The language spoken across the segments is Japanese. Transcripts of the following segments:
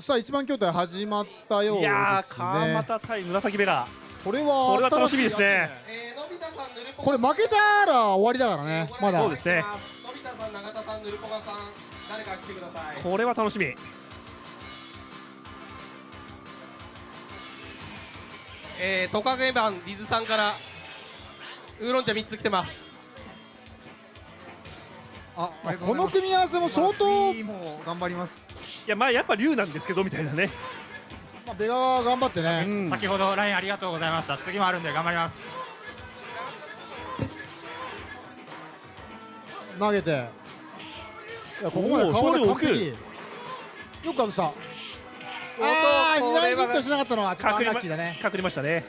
さあ一番筐体始まったようですねいやー川又対紫ベガこれはこれは楽しみですねこれ負けたら終わりだからねまだそうですねのび太さん、永田さん、ぬるぽがさん、誰か来てください。これは楽しみえー、トカゲ版リズさんからウーロン茶三つ来てます。あ、この。組み合わせも相当、頑張ります。いやまあやっぱ龍なんですけどみたいなね。まあ、ベガは頑張ってうね、ん。先ほど LINE ありがとうございました。次もあるんで頑張ります。投げて。いやここまで顔が勝利完璧。よくかぶした。ああおっと二大ヒットしなかったのはちょっとアン隠れまラッキーだね。隠れましたね。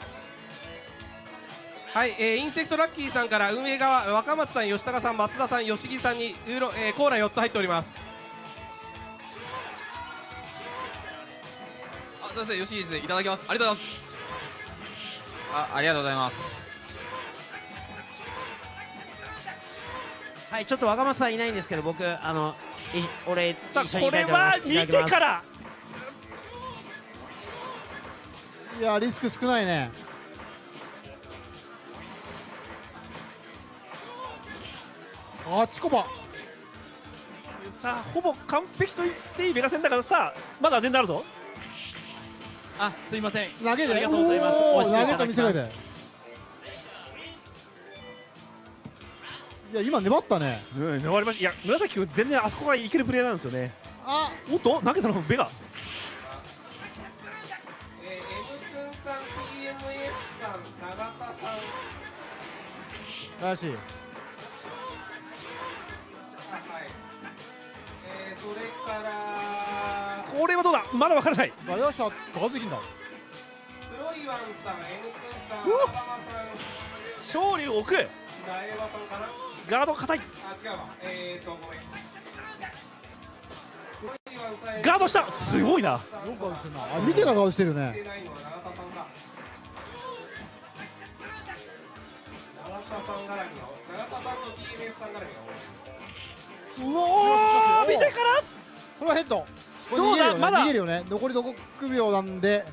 はい、えー、インセクトラッキーさんから運営側若松さん、吉高さん、松田さん、吉木さんにウーロン、えー、コーラ4つ入っております。すみません、吉井ですね。いただきます。ありがとうございます。あありがとうございますはいちょっと若松さんいないんですけど僕あのい俺さあ一緒にこれは見てからいやリスク少ないね勝ち駒さあほぼ完璧と言っていいベガ戦だからさあまだ全然あるぞあすいません。投げでありがとうございます。投げた見せかけていや今粘ったね。うん粘りました。いや紫君全然あそこからいけるプレーなんですよね。あ。おっと？投げたのベガ。えー、M ツンさん、TMF さん、永田さん、怪しい。あはい。えー、それからこれはどうだ？まだわからないガできんだ黒いワンさん、M ツンさん、うわアバマさん、さんかな。ガード硬いあ、違うわ。えーと、ごめん。ガードしたすごいなよく顔してるなあ見てから顔してるね出ないのは永田さんか。永田さん絡みの、永田さんと TMF さん絡みが多いです。うおー見てからこれはヘッドどうだ？ねまだ。逃げるよね。残り6秒なんで。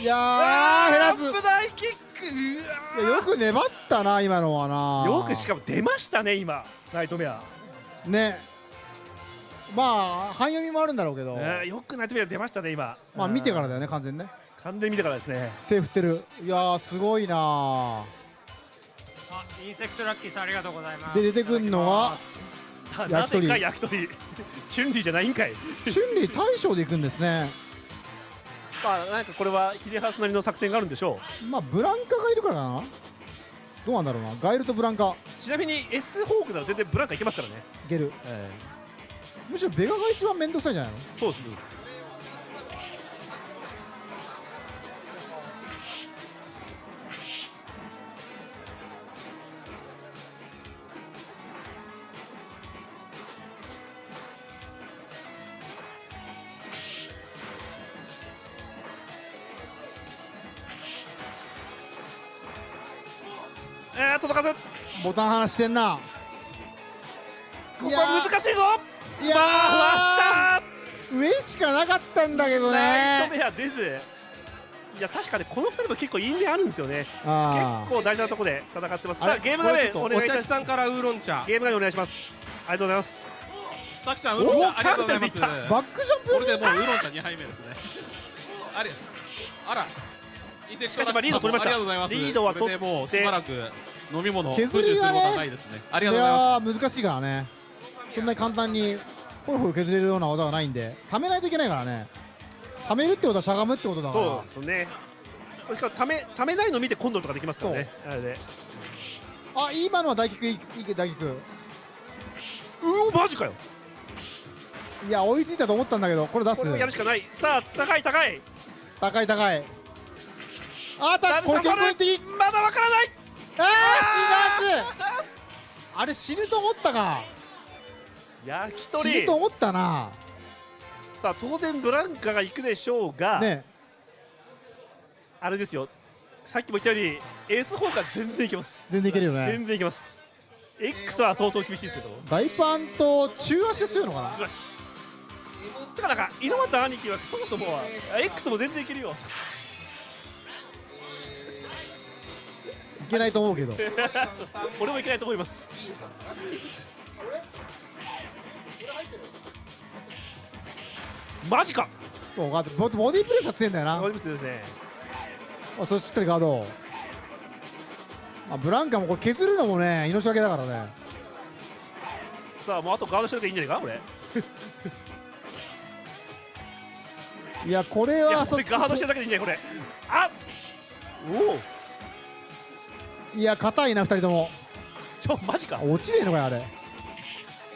いやー減らず。アップ大キック。うわいやよく粘ったな今のはな。よくしかも出ましたね今。ナイトメア、ね。まあ半読みもあるんだろうけど、ねよくナイトメア出ましたね今。まあ見てからだよね完全にね。完全に見てからですね。手振ってる。いやーすごいなあインセクトラッキーさんありがとうございます。で出てくんのは焼き鳥。ぜか焼き鳥。チュンリーじゃないんかい。春麗大将でいくんですね。まあなんかこれは秀ハスなりの作戦があるんでしょまあブランカがいるからかな。どうなんだろうな。ガエルとブランカ。うちなみに S ホークなら全然ブランカいけますからね、いける。えむしろベガが一番面倒くさいんじゃないの？そうですそうですえー、届かずボタン離してんな。ここは難しいぞ。いや回した。ー上しかなかったんだけどね。ナイトメア出ず。いや確かねこの2人も結構因縁あるんですよね。あ結構大事なところで戦ってます。さあゲーム画面こお願いします。さんからウーロン茶。ゲーム画面お願いします。ありがとうございます。さきちゃんウーロン茶ありがとうございます。バックジャンプこれでもうウーロン茶2杯目ですね。ありあら。しかしまあリード取りました。ありがとうございます。リードはこれでもうしばらく飲み物不削りはないですね。ありがいとうございまやー難しいからね。そんなに簡単にホイホイ削れるような技はないんで貯めないといけないからね。貯めるってことはしゃがむってことだから。そうですよね。これしかもためためないの見て今度とかできますからね。あれで。あ今のは大キックいいいい大キックうおマジかよ。いや追いついたと思ったんだけどこれ出す。これをやるしかない。さあ高い高い。高い高い。あたこれ先行的まだわからない死なずあれ死ぬと思ったか。焼き死鳥ぬと思ったな。さあ当然ブランカが行くでしょうが、ね。あれですよ。さっきも言ったようにエース砲が全然いけます。全然いけるよね。全然いけます。X は相当厳しいですけど。大パンと中足が強いのかな。よしつかなんか猪俣兄貴はそもそもは X も全然いけるよけないと思うけど。俺もいけないと思います。マジか。そうガードボボディープレスは強いんだよな。わかりますですね。あそれしっかりガード。あブランカもこれ削るのもね命がけだからね。さあもうあとガードしておけばいいんじゃないかこれ。いやこれいやはこれガードしてるだけでいいんじゃないこれ。あおおいや硬いな2人とも。ちょマジか。落ちねえのかよあれ。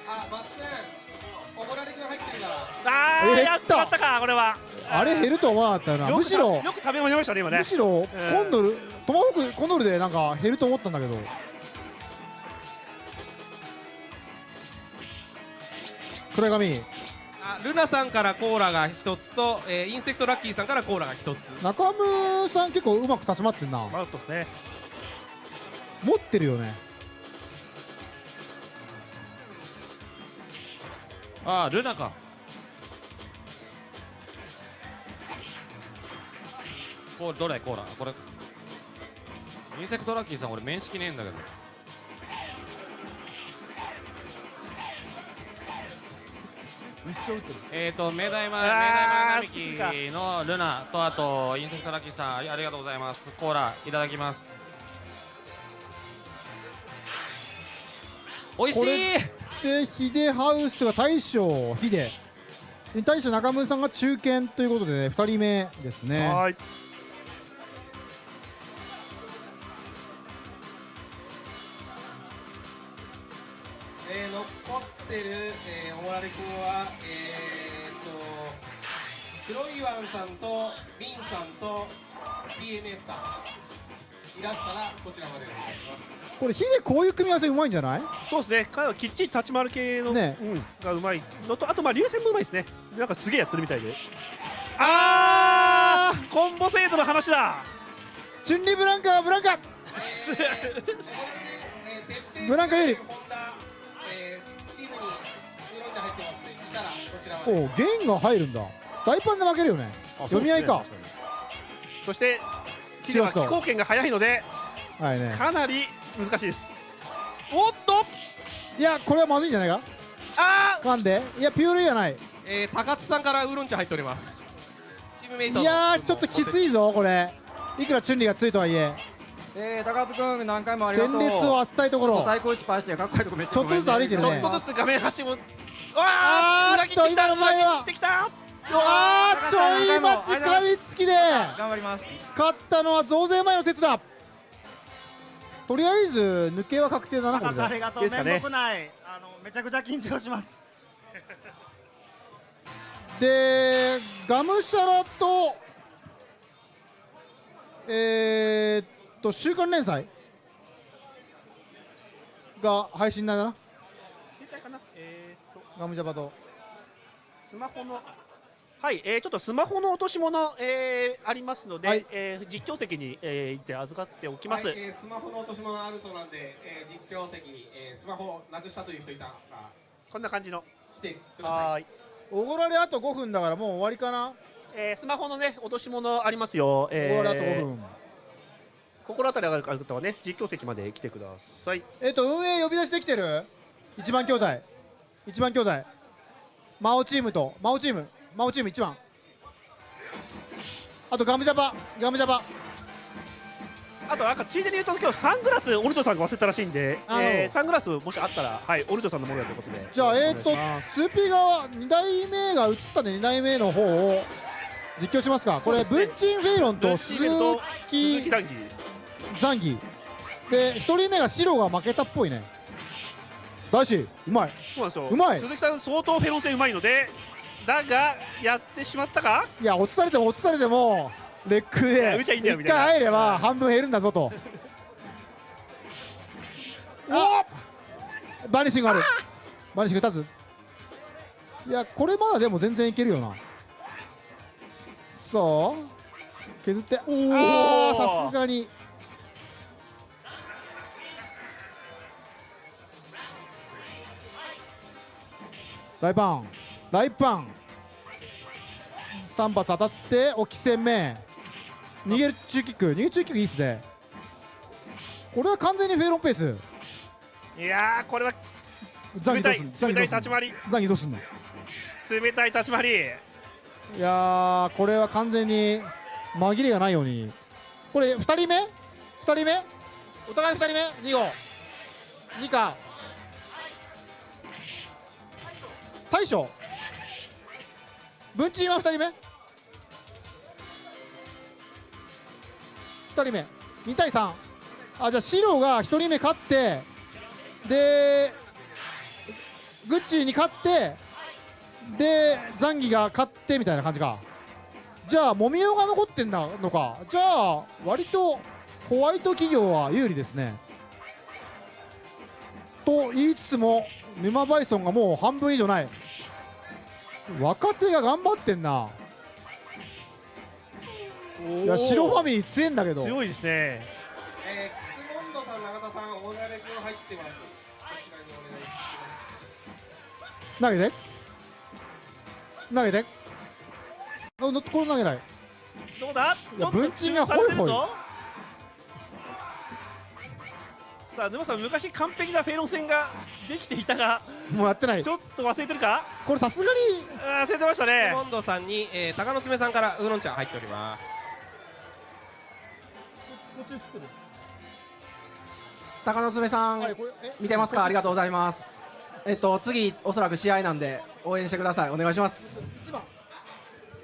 あマッツンおごられ君入ってるから。あーえやっちまったかこれは。あれ減ると思わなかったよな。むしろよく食べましたね今ね。むしろうん。コンドルトマホークコンドルでなんか減ると思ったんだけど。暗髪あルナさんからコーラが一つと、えーインセクトラッキーさんからコーラが一つ。中村さん結構うまく立ち回ってんな。マウトですね持ってるよね。ああルナか。これどれコーラこれ。インセクトラッキーさん俺面識ねえんだけど。一生打ってる。えーと明大前明あー大前並木のルナとあとインセクトラッキーさんありがとうございます。コーラいただきます美味しい。これでヒデハウスが大将ヒデ。に対して中村さんが中堅ということで、ね、2人目ですね。はーい。えー、残ってる、えー、おもられ君はえー、っと黒いワンさんとリンさんと DNF さんいらしたらこちらまでお願いします。これヒデこういう組み合わせうまいんじゃない？そうですね。彼はきっちり立ち回る系の、ね。うん、がうまい。のとあとまあ流線もうまいですね。なんかすげえやってるみたいで。あー！コンボ制度の話だ！チュンリーブランカブランカ！ブランカ 有利ホンダ、えー、チームにウーロン茶入ってますねいたらこちらまで。おうゲンが入るんだ。大パンで負けるよね。読み合いか。そしてヒデは飛行権が速いのではいね。かなり難しいです。おっと！いやこれはまずいんじゃないか？あ噛んで。いやピュールじゃない。えー、高津さんからウーロン茶入っております。チームメイトの。いやーちょっときついぞこれ。いくらチュンリーがついとはいえ。えー、高津君何回もありがとう。戦列を当てたいところ。ちょっと対抗失敗してかっこいいとこめっちゃちょっとずつ歩いてるね。ちょっとずつ画面端も。わあーー裏切ってきた裏切ってきたあーちょい待ちかみつきで。頑張ります。勝ったのは増税前の説だ。とりあえず抜けは確定だなこれで。ありがとう、面目ないあのめちゃくちゃ緊張します。でガムシャラとえー、っと週刊連載が配信だな。携帯かな。えー、っとガムジャパと。スマホのはい、えー、ちょっとスマホの落とし物、えー、ありますので、はい。えー実況席に、えー、行って預かっておきます、はい、えースマホの落とし物あるそうなんで、えー、実況席に、えー、スマホをなくしたという人いたらこんな感じの。来てください。おごられあと5分だからもう終わりかな？えー、スマホのね落とし物ありますよ、おごられあと5えー、分。心当たりがある方はね実況席まで来てください。えっと運営呼び出しできてる？一番兄弟。一番兄弟。魔王チームと魔王チーム魔王チーム一番。あとガムジャパガムジャパあとなんかついでに言うと今日サングラスオルチョさんが忘れたらしいんで、えー、サングラスもしあったらはいオルチョさんのものだということで。じゃあえっ、とお願いしますスーピー側2代目が映ったんで2代目の方を実況しますか。これね。ブンチンフェイロンとルッ鈴チーベルと木鈴木残機ザンギで1人目が白が負けたっぽいね。大志うまい。そうなんですよ。うまい。鈴木さん相当フェロン戦うまいのでだがやってしまったか？いや落とされても落とされてもレックで打ちゃいいんだよ1みたいな。回入れば半分減るんだぞと。おバニシングある。バニシング立つ？いやこれまだでも全然いけるよな。さあ削って。おおさすがに。大パン大パン。3発当たって置き攻め。逃げる中キック。逃げる中キックいいっすね。これは完全にフェイロンペース。いやーこれは冷たい冷たい立ち回り。ザンギどうすんの？冷たい立ち回り。いやーこれは完全に紛れがないように。これ2人目 ?2 人目？お互い2人目？2号。2か。大将文鎮は2人目？2人目。2対3あじゃあ白が1人目勝ってでグッチーに勝ってでザンギが勝ってみたいな感じか。じゃあもみおが残ってんだのか。じゃあ割とホワイト企業は有利ですね。と言いつつも沼バイソンがもう半分以上ない。若手が頑張ってんな。いや白ファミリー強いんだけど。強いですね。えー、クスモンドさん、永田さん、オーナレ君入ってます。こちらにお願いします。投げて。投げて。これ投げない。どうだ？いやちょっと文鎮が中されてるホイホイさあ沼さん昔完璧なフェイロン戦ができていたがもうやってない。ちょっと忘れてるか？これさすがに。忘れてましたね。モンドさんに、えー、鷹の爪さんからウーロン茶入っております。高野爪さん、はい。見てますか？ありがとうございます。えっと次おそらく試合なんで応援してください。お願いします。1番。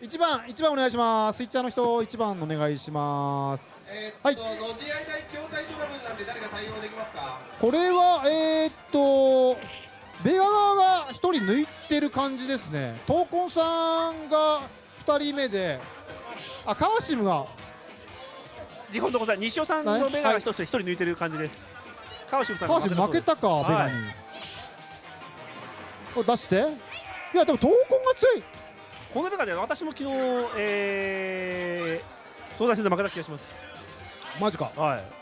1番1番お願いします。スイッチャーの人1番お願いしますえー、っと、のじ合い対筐体トラブルなんで誰か対応できますか？これはえー、っとベガ側が1人抜いてる感じですね。闘魂さんが2人目であカーシムが。日本のござい西尾さんの目が一つ一人抜いてる感じです。川島さんカーシム負けたかベガはい。出して。いやでも闘魂が強い。このベガで私も昨日えー、東大戦で負けた気がしますマジか。はい。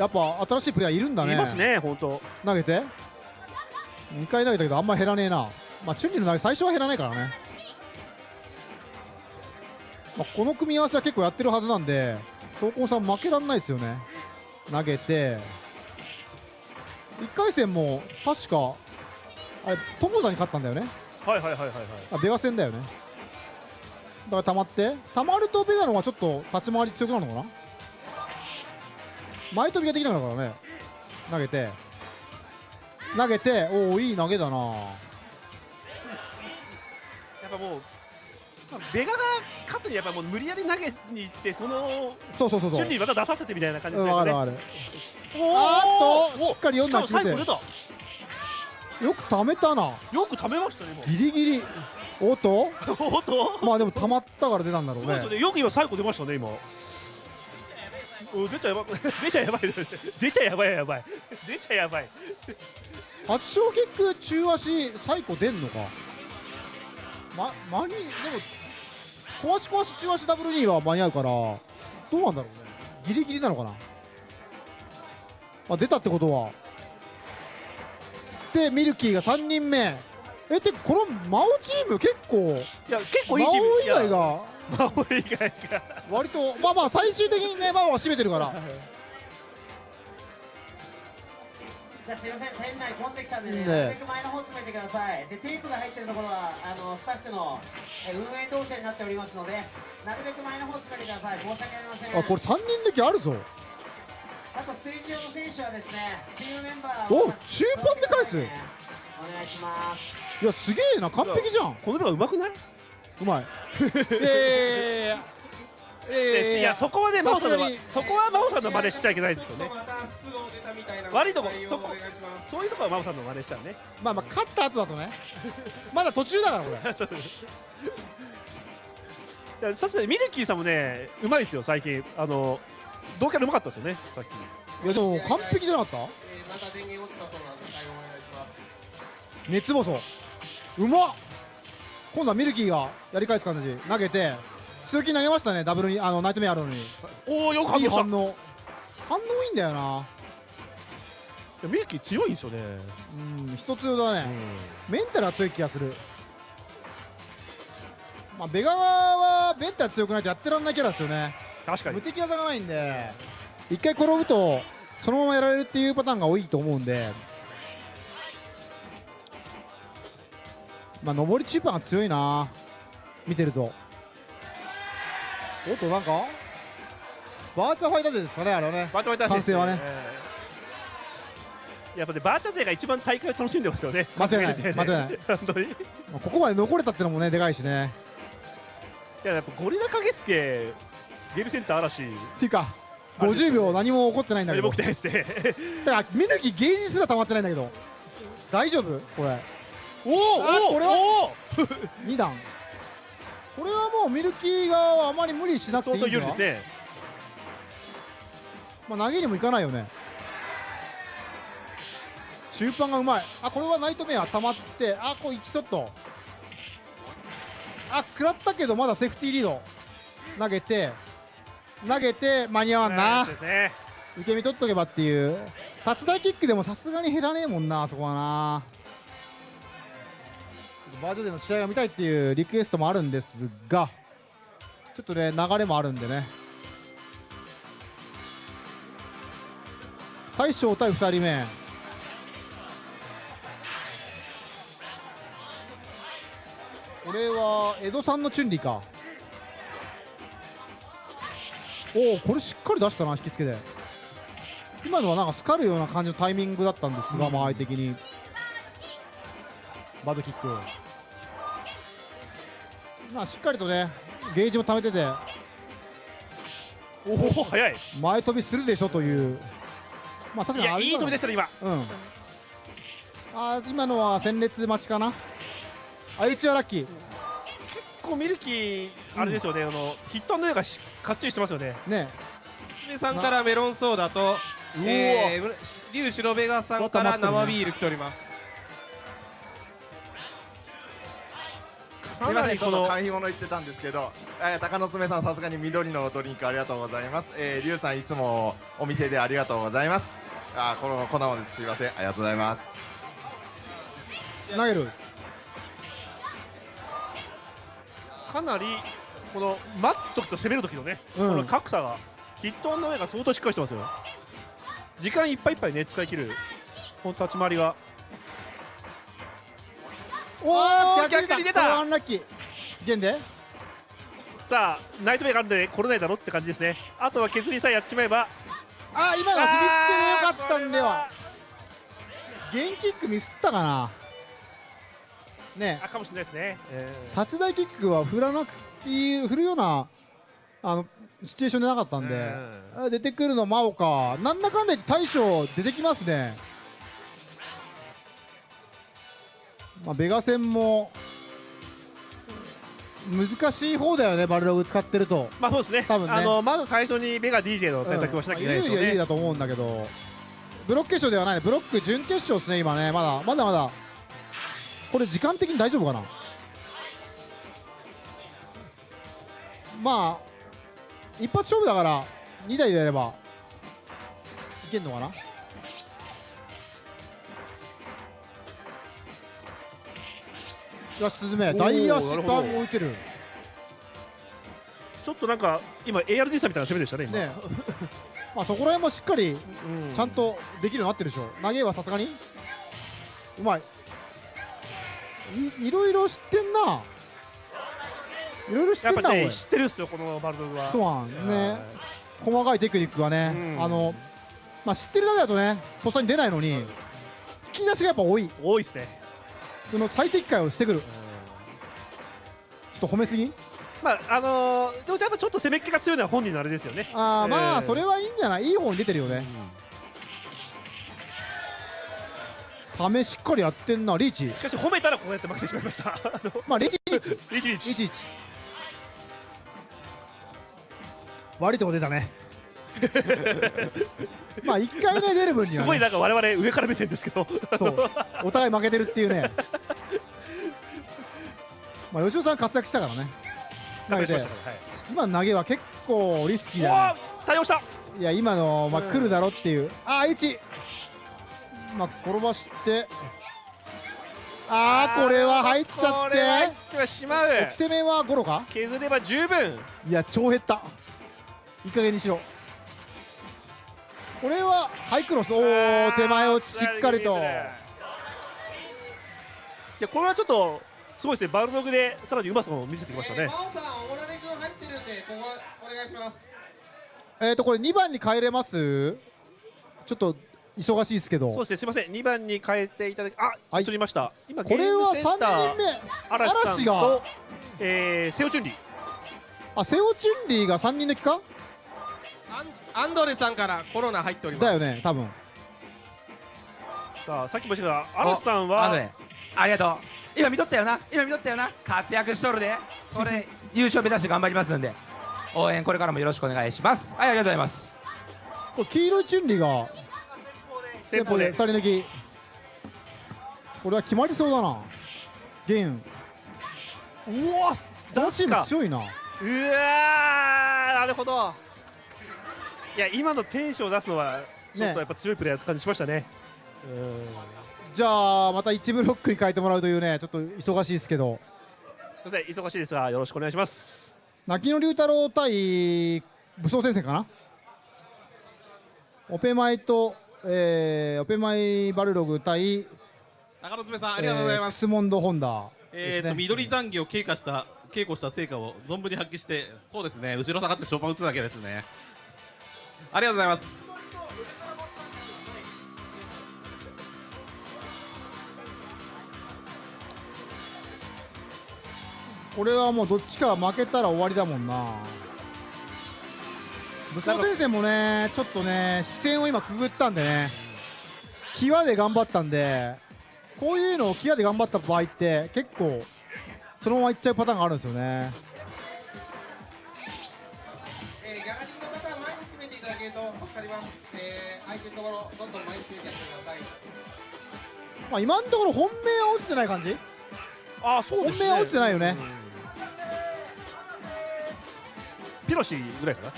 やっぱ新しいプレイヤーいるんだね。いますね本当。投げて。2回投げたけどあんま減らねえな。まあチュンリーの投げ最初は減らないからね、まあ、この組み合わせは結構やってるはずなんで闘魂さん負けらんないですよね。投げて。1回戦も確かあれ友田に勝ったんだよね。はいはいはいはいはい。あベガ戦だよね。だから溜まって。溜まるとベガの方がちょっと立ち回り強くなるのかな前飛びができなくなるからね。投げて。投げて。おおいい投げだな。やっぱもう、まあ、ベガが勝つにはやっぱもう無理やり投げに行ってそのそうそうそうそう。チュンリーまた出させてみたいな感じうんですよね。わかるわかる。おーっとおしっかり読んだしかも最後出た。よく溜めたな。よくためましたねもう。ギリギリ。おっと？おっと？まあでも溜まったから出たんだろうね。そうですよねよく今最後出ましたね今。お出ちゃやば 出ちゃやばい出ちゃやばいやばい。出ちゃやばい。八小キック中足最高出んのか？ま間にでも壊し壊し中足ダブル2は間に合うからどうなんだろうね。ギリギリなのかな？あ出たってことは。でミルキーが3人目。えてかこのマオチーム結構いや結構いいチーム。以外がマオ以外が割とまあまあ最終的にねマオは占めてるから。じゃあすいません店内混んできたんでね。ねなるべく前の方詰めてください。でテープが入ってるところはあのスタッフのえ運営動線になっておりますのでなるべく前の方詰めてください。申し訳ありません。あこれ3人抜きあるぞ。あとステージ上の選手はですねチームメンバーをお中盤で返す。お願いします。いやすげえな完璧じゃん。こののがうまくない？うまい。いやいやいやそこはね真央さんのそこは真央さんの真似しちゃいけないですよね。また不都合出たみたいな悪いとこそこお願いしますそういうところは真央さんの真似しちゃうね。まあまあ勝った後だとね。まだ途中だからこれ。さすがにミルキーさんもねうまいですよ最近。あの同キャラうまかったですよねさっき。いやでも完璧じゃなかった？えー、また電源落ちたそうなんで対応お願いします。熱細うまっ今度はミルキーがやり返す感じ投げて通勤投げましたねダブルにあのナイトメアあるのに。おおよく反応した。反応。反応いいんだよな。ミルキー強いんですよね。うん一つだね、メンタルは強い気がする。まあ、ベガはベンタ強くないとやってらんないキャラですよね。確かに。無敵技がないんで一回転ぶとそのままやられるっていうパターンが多いと思うんでまあ上り中盤が強いな。見てると。おっとなんか？バーチャファイター勢ですかねあれはね。バーチャファイター勢完成はね。えーやっぱねバーチャ勢が一番大会を楽しんでますよね。間違いない。ね。間違いない。本当に。ここまで残れたってのもねでかいしね。ややっぱゴリラ影助ゲームセンター嵐。っていうか50秒何も起こってないんだけど。ね。だから見抜きゲージすら溜まってないんだけど。大丈夫？これおおあこれはお2 段。これはもうミルキー側はあまり無理しなくていいん相当有利ですね。まあ、投げにもいかないよね。中盤がうまい。あこれはナイトメア溜まってあこれ1ちょっと。あ食らったけどまだセーフティーリード。投げて投げて間に合わんな。ね。受け身取っとけばっていう。立ち台キックでもさすがに減らねえもんなあそこはなバージョンでの試合が見たいっていうリクエストもあるんですがちょっとね流れもあるんでね。大将対2人目。これは江戸さんのチュンリーか。おおこれしっかり出したな引きつけて今のはなんかスカるような感じのタイミングだったんですが、間合い的に。バッドキックまあしっかりとねゲージも溜めてておお早い。前飛びするでしょという。まあ確かにいやいい飛びでしたね今。うん。あー今のは戦列待ちかな。相打ちはラッキー。結構ミルキーあれですよね、あのヒットの上がしかっちりしてますよね。ね。娘さんからメロンソーダと、えー、龍白ベガさんから生ビール来ております。すみません、ちょっと買い物行ってたんですけど、えー、高野爪さん、さすがに緑のドリンクありがとうございます。えー、リュウさん、いつもお店でありがとうございます。あー、この粉もです。すみません、ありがとうございます。投げるかなりこの待つ時と攻める時のね、うんこの格差がヒットの上が相当しっかりしてますよ時間いっぱいいっぱいね使い切るこの立ち回りがおお逆に出た。アンラッキー。現で。さあナイトメイがあるんで来れないだろって感じですね。あとは削りさえやっちまえば。あ今のは振り付けでよかったんでは。ゲンキックミスったかな。ね。あかもしれないですね、え立ち台キックは振らなくて振るようなあのシチュエーションでなかったんで、あ出てくるの真央か。なんだかんだ言って大将出てきますねまあベガ戦も難しい方だよねバルログ使ってると。まあそうですね。多分ね。あのまず最初にベガ DJ の対策をしなきゃいけないでしょうね、有利は有利だと思うんだけどブロック決勝ではないね。ブロック準決勝ですね今ね。まだまだまだ。これ時間的に大丈夫かな？まあ一発勝負だから2台でやればいけんのかな？よしスズメ大足なるほどバン置いてる。ちょっとなんか今 ARD さんみたいな攻めでしたね今。ね。まあそこら辺もしっかりちゃんとできるようになってるでしょ投げはさすがに。うまい。いいろいろ知ってんな。いろいろ知ってんなね知ってるっすよこのバルドグは。そうなんね。細かいテクニックがね、あのまあ知ってるだけだとねとっさに出ないのに引き出しがやっぱ多い。多いですねその最適解をしてくる。ちょっと褒めすぎ？まああのーでもやっぱちょっと攻めっ気が強いのは本人のあれですよね。あーまあえーそれはいいんじゃない？いい方に出てるよね、サメしっかりやってんなリーチ。しかし褒めたらこうやって負けてしまいました。まあリーチリーチ。リーチリーチ。リーチ。リーチ悪いとこ出たね まあ一回ね出る分には、ね、すごいなんか我々上から目線ですけど。そう。お互い負けてるっていうね。まあ吉尾さん活躍したからね。投げて活躍しましたからはい。今の投げは結構リスキーだ、ね、対応した。いや今の、まあ、うん。来るだろっていう、ああ H まあ転ばして。あーこれは入っちゃこって入ってはしまう。置き攻めはゴロか？削れば十分。いや超減った。いい加減にしろこれはハイクロス。おお手前をしっかりと。い。やこれはちょっとすごいですね。バルログでさらにうまさを見せてきましたね、真央さんオモラレ君入ってるんでここお願いします。えっ、とこれ2番に変えれます？ちょっと忙しいですけど。そうですねすみません。2番に変えていただきあはい。取りました。今これはゲームセンター3人目嵐が。と、えー、セオチュンリー。あセオチュンリーが3人抜きか？アンドレさんからコロナ入っております。だよね多分。さあさっきも言ったけど嵐さんはあのねありがとう。今見とったよな。今見とったよな。活躍しとるで。これ 優勝目指して頑張りますんで。応援これからもよろしくお願いします。はいありがとうございます。黄色いチュンリーが先方で。2人抜き。これは決まりそうだな。ゲン。うわこのチーム強いな。うわーなるほどいや今のテンションを出すのはちょっとやっぱ強いプレーやった感じしましたね。うん。じゃあまた1ブロックに変えてもらうというねちょっと忙しいですけど。すいません忙しいですがよろしくお願いします。泣きの龍太郎対武装戦線かな？オペマイと、えーオペマイバルログ対中野爪さんありがとうございます、えークスモンドホンダえーと、緑残業を経過した稽古した成果を存分に発揮してそうですね。後ろ下がってショーパン打つだけですねありがとうございます。これはもうどっちか負けたら終わりだもんな。武装戦線もねちょっとね視線を今くぐったんでね際で頑張ったんでこういうのを際で頑張った場合って結構そのままいっちゃうパターンがあるんですよね。えー、相手のところどんどん前に詰めてやってください。まあ今のところ本命は落ちてない感じ？あそうですね。本命は落ちてないよね。ピロシぐらいかな。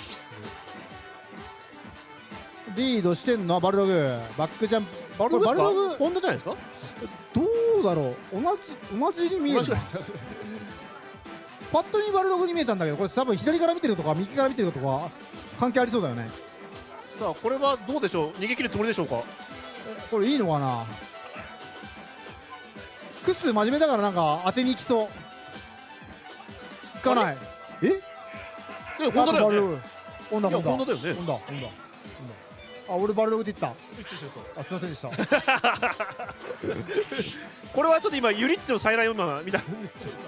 リードしてんのはバルログ。バックジャンプ。バルログバルログ？ホンダじゃないですか？どうだろう？同じ同じに見えるパッと見バルログに見えたんだけどこれ多分左から見てるとか右から見てるとか関係ありそうだよねさあこれはどうでしょう？逃げ切るつもりでしょうか？これいいのかな？クス真面目だからなんか当てに行きそう。いかない。え？えホンダだよね。あとバルログホンダいやホンダホンダだよね。ホンダホンダホンダあ俺バルログって言った。あすいませんでした。これはちょっと今ユリッチの再来女みたいなんでしょうか？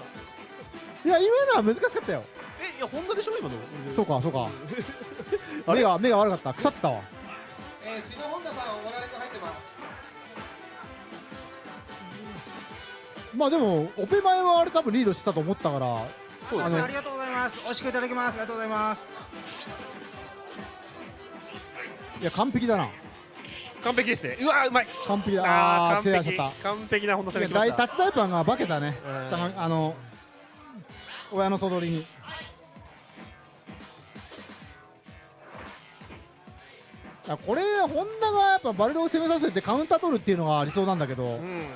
いや今のは難しかったよ。えいやホンダでしょ今の。そうかそうか 目が目が悪かった。腐ってたわ。えー、篠本田さんオモラレ君入ってます。まあでもオペ前はあれ多分リードしてたと思ったから。そうあのありがとうございます。美味しくいただきます。ありがとうございます。いや完璧だな。完璧ですね。うわうまい。完璧だ。あーあー完璧。手出しちゃっ完璧な本田さんたいやが来ました。大タイプが化けたね。あの親の総取りにこれホンダがやっぱバルロを攻めさせてカウンター取るっていうのが理想なんだけど。うん。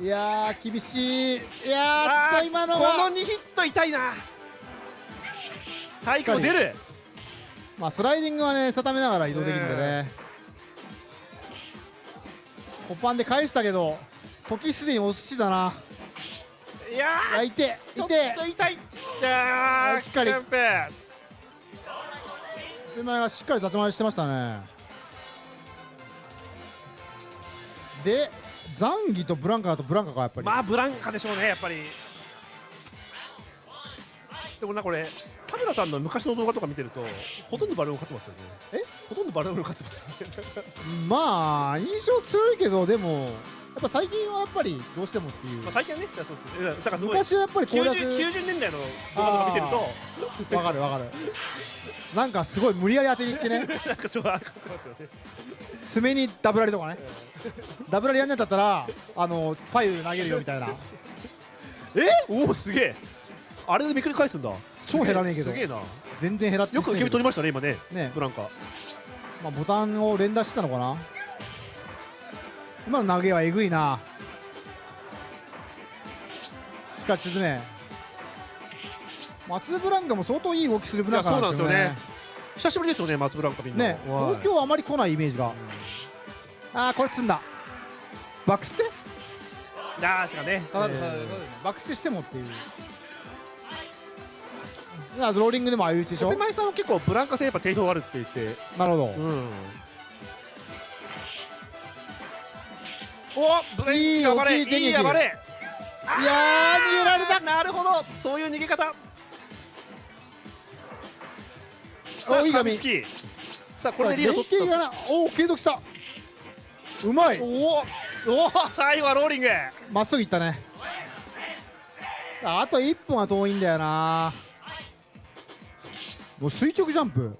いやー厳しい。いやー今のこのは2ヒット痛いな。体育も出る。まあスライディングはねしたためながら移動できるんでね。コパンで返したけど時すでにお寿司だな。いやいやい。てちょっいてと痛いしっかり手前がしっかり立ち回りしてましたね。でザンギとブランカだとブランカかやっぱり、まあブランカでしょうねやっぱり。でもなこれ田村さんの昔の動画とか見てるとほとんどバルーン勝ってますよね。え？ほとんどバルーン勝ってますよね。まあ印象強いけどでもやっぱ最近はやっぱりどうしてもっていう。まあ最近はねそうですけど。だからすごい昔はやっぱり攻略 90, 90年代の動画とか見てると。わかるわかるなんかすごい無理やり当てにいってね。なんかそう勝ってますよね。爪にダブラリとかね。ダブラリやんなっちゃったらあのパイ投げるよみたいな。え？おおすげえ。あれでめくり返すんだ。超減らねえけど。すげえな。全然減らってよく決め取りましたね今ね。ね。ブランカ。まあ、ボタンを連打してたのかな。今の投げはえぐいな。っかり沈め松ブランカも相当いい動きするブランカなんですよね。ね。久しぶりですよね松ブランカみんな。ねはい。東京はあまり来ないイメージが、ああこれ積んだ。バックステしかね。バックステしてもっていう。ローリングでもああいうでしょ？ペマイさんは結構ブランカ戦やっぱ定評あるって言って。なるほど、うん。おブレいい暴れいいい暴れ。いやー逃げられた。なるほど。そういう逃げ方さあおいい髪噛みつきさあこれでリード取連携がな。おお継続した。うまい。おお最後はローリング。まっすぐいったね。ああと1分は遠いんだよな。もう垂直ジャンプ。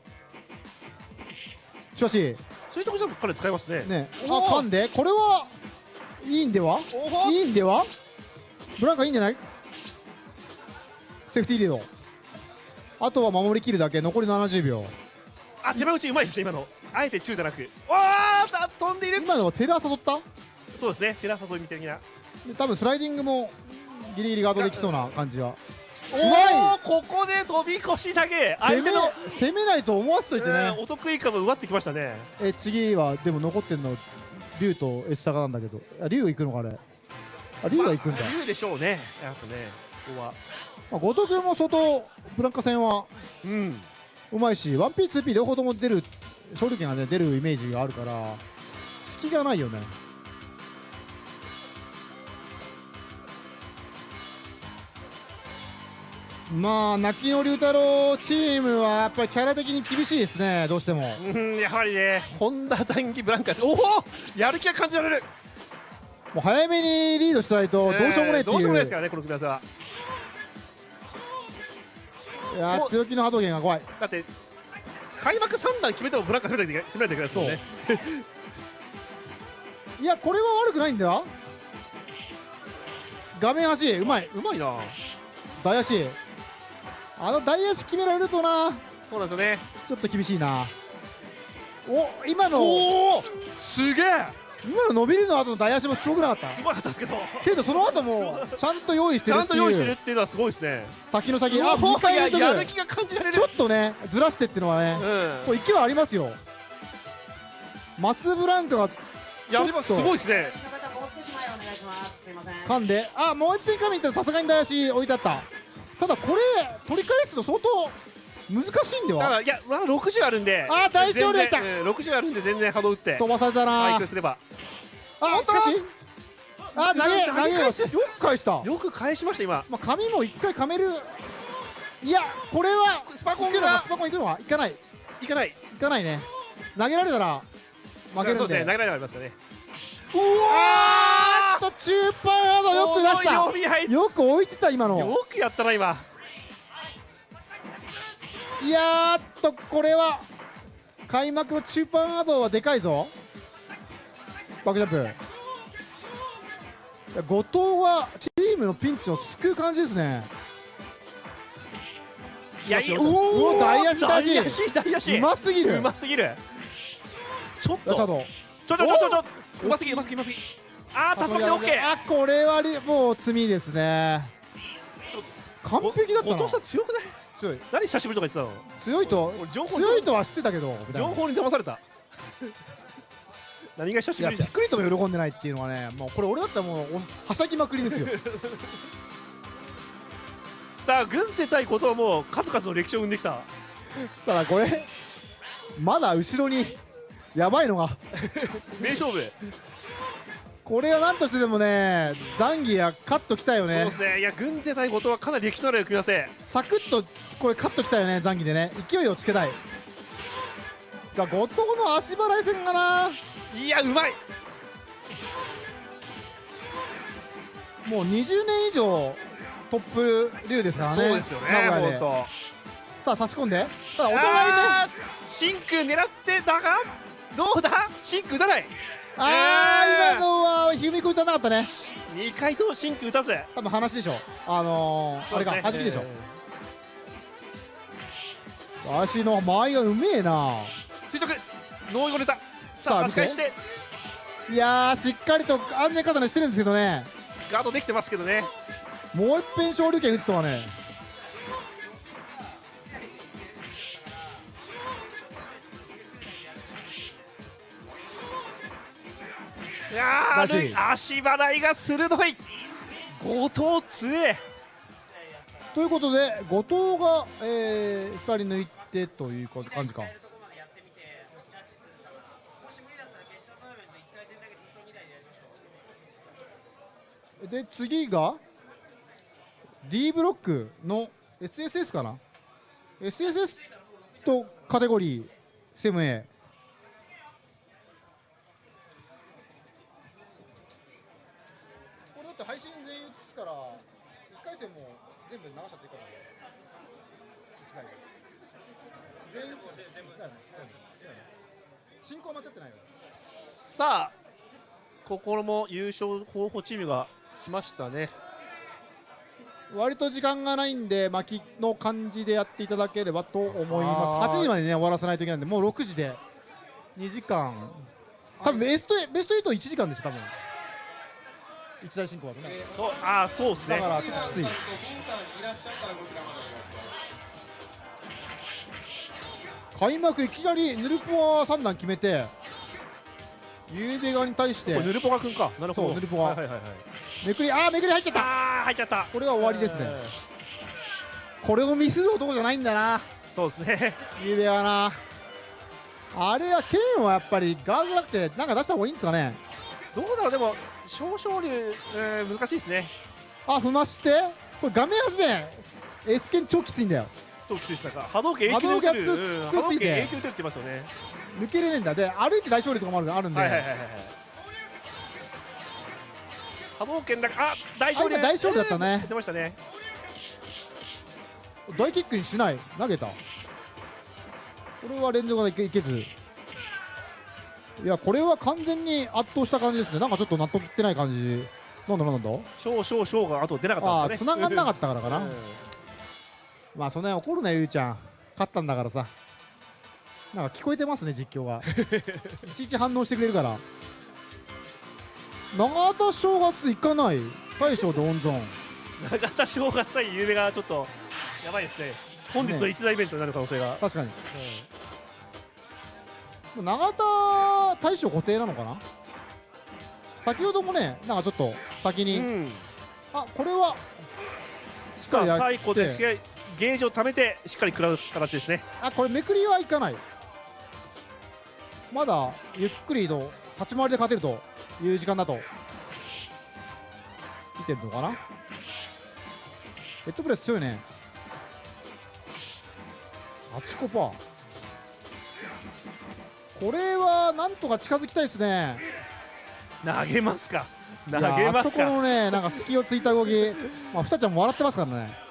しかし。垂直ジャンプ彼使いますね。ね。あおー。噛んで。これはいいんでは？いいんでは？ブランカいいんじゃない？セーフティーリードあとは守りきるだけ。残り70秒。あ手前打ちうまいですね今の。あえて中じゃなく。わあだ飛んでいる。今のはテラ誘った？そうですね。テラ誘いみたいな。で多分スライディングもギリギリガードできそうな感じは。おおここで飛び越し投げ。攻め相手の攻めないと思わせといてね、うんお得意株奪ってきましたね。え次はでも残ってんの竜とエスタカなんだけど。あ竜行くのかあれ。あ竜が行くんだ、言うでしょうね。やっぱねここはまあ、後藤君も相当ブランカ戦はうん。うまいし 1P2P 両方とも出る勝利権がね出るイメージがあるから隙がないよね。まあ泣きの龍太郎チームはやっぱりキャラ的に厳しいですねどうしても。うんやはりね。本田残機ブランカおおやる気が感じられる。もう早めにリードしないとどうしようもないっていう、どうしようもないですからねこの組み合わせはいやー強気の波動拳が怖い。だって開幕3弾決めてもブランカ攻めないといけないですもんね。いやこれは悪くないんだよ。画面端。うまい。うまいな。大足。あの大足決められるとな。そうなんですよね。ちょっと厳しいな。お今の。おおすげえ今の伸びるの後の大足もすごくなかった？すごかったですけど。けどその後も ちゃんと用意してちゃんとるっていう。用意してるっていうのはすごいですね。先の先うわあ2回連続ややる気が感じられる。ちょっとねずらしてっていうのはね、うん。これ勢いありますよ。松ブランカがいやでもすごいですね。の方もう少し前お願いします。すいません。噛んで。あもう一品噛みに行ったらさすがに大足置いてあった。ただこれ取り返すの相当難しいんでは？ただいやまだ60あるんで。あー大勝利だ。った全然うん60あるんで全然波動打って。飛ばされたな。回復すれば。あしかし。あ投げ投げよく返した。よく返しました今。まあ髪も一回噛める。いやこれはスパコン行くのか？がスパコン行くのか？行かない。いかない。行かないね。投げられたら負けるんで。そうですね投げられありますからねあーっと中盤アドよく出した。よく置いてた今の。よくやったな今いやーっとこれは開幕の中盤アドはでかいぞ。バックジャンプ。後藤はチームのピンチを救う感じですね。いやいやうお大足大大足足大足。うますぎる。うますぎる。ちょっと。ちょちょちょちょちょうますぎうますぎうますぎあー竜巻でオッケー。あこれはりもう罪ですね。完璧だったな。後藤さん強くない？強い。何久しぶりとか言って強いと俺情報強いとは知ってたけどたの情報に騙された。何が久しぶり？じゃんいやびっくりとも喜んでないっていうのはねもうこれ俺だったらもうおはしゃぎまくりですよ。さあ軍勢対ことはもう数々の歴史を生んできた。ただこれまだ後ろにやばいのが。名勝負これは何としてでもねザンギやカットきたよね。そうですね。いや軍勢対ことはかなり歴史のある組み合わせ。サクッとこれカットきたよねザンギでね。勢いをつけたい。が後藤の足払い戦がな。いやうまい。もう20年以上トップ竜ですからねそうですよね名古屋で。本さあ差し込んで。ただ当お互いね。あーシンク狙ってだがどうだ？シンク打たないあーえ。ー今のは踏み込いたなかったね。2回ともシンク打たず多分話でしょあのー、あれか弾きでしょ、足の間合いがうめえな。垂直。ノーイゴネタ。ささああ差し返して。いやーしっかりと安全確保してるんですけどね。ガードできてますけどね。もう一遍昇竜拳打つとはね足払いが鋭い。後藤強え。ということで後藤が、えー、2人抜いてという感じか。で次が D ブロックの SSS かな？SSS とカテゴリー 7A これだって配信全員映すから1回戦も全部流しちゃっていいかな全員映す全部全部進行間違ってないよ。さあここも優勝候補チームが来ましたね。割と時間がないんで巻きの感じでやっていただければと思います。あー。8時までね終わらせないといけないんでもう6時で。2時間。多分ベストベスト8 1時間ですよ多分。一大進行だとね、とあーそうですね。だからちょっときつい開幕いきなりヌルポワ3段決めてゆうべ側に対してヌルポガ君か。なるほど。そうヌルポガはいはいはい。はいめくりあーめくり入っちゃった。入っちゃった。これは終わりですね。これをミスる男じゃないんだな。そうですね。ゆうべはな。あれは剣はやっぱりガードじゃなくてなんか出した方がいいんですかね。どうだろうでも少々流、えー難しいですね。あ踏まして。これ画面端で S 剣超きついんだよ超きついですなんか。波動拳永久で打てる。波動拳うん強すぎて波動拳永久で打てるって言ってますよね。抜けれねえんだ。で歩いて大勝利とかもあるあるんで、はいはいはいはい波動拳だけあ大勝利。大勝利だったね。やってましたね。大キックにしない。投げた。これは連続がいけいけず。いやこれは完全に圧倒した感じですね。なんかちょっと納得いってない感じ。なんだなんだ。少々少があと出なかったんですよね。ああ繋がんなかったからかな。うんまあそんなに怒るなゆうちゃん。勝ったんだからさ。なんか聞こえてますね実況が。いちいち反応してくれるから。長田正月行かない。大将で温存永田正月対ゆうべがちょっとやばいですね。本日の一大イベントになる可能性が、確かに。永田大将固定なのかな？先ほどもねなんかちょっと先に、あこれはしっかさありやって。最後でゲージを貯めてしっかり食らう形ですね。あこれめくりはいかない。まだゆっくりと立ち回りで勝てるという時間だと見てるのかな？ヘッドプレス強いね。8コパこれはなんとか近づきたいですね。投げますか。投げますあそこのかねなんか隙をついた動き。まあふたちゃんも笑ってますからね